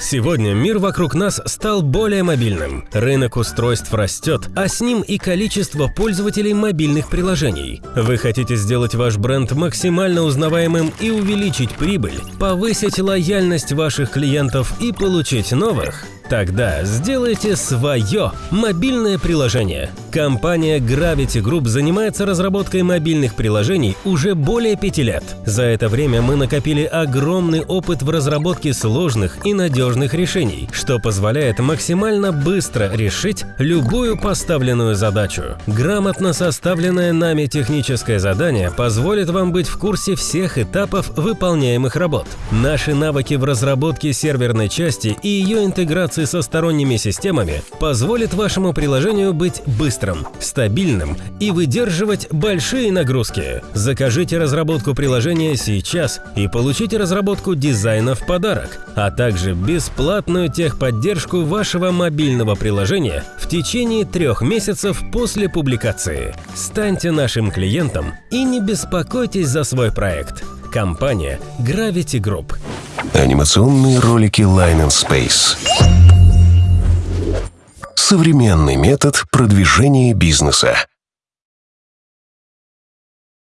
Сегодня мир вокруг нас стал более мобильным. Рынок устройств растет, а с ним и количество пользователей мобильных приложений. Вы хотите сделать ваш бренд максимально узнаваемым и увеличить прибыль, повысить лояльность ваших клиентов и получить новых? Тогда сделайте свое мобильное приложение. Компания Gravity Group занимается разработкой мобильных приложений уже более пяти лет. За это время мы накопили огромный опыт в разработке сложных и надежных решений, что позволяет максимально быстро решить любую поставленную задачу. Грамотно составленное нами техническое задание позволит вам быть в курсе всех этапов выполняемых работ. Наши навыки в разработке серверной части и ее интеграции со сторонними системами позволит вашему приложению быть быстрым, стабильным и выдерживать большие нагрузки. Закажите разработку приложения сейчас и получите разработку дизайна в подарок, а также бесплатную техподдержку вашего мобильного приложения в течение трех месяцев после публикации. Станьте нашим клиентом и не беспокойтесь за свой проект. Компания Gravity Group. Анимационные ролики Line and Space. Современный метод продвижения бизнеса.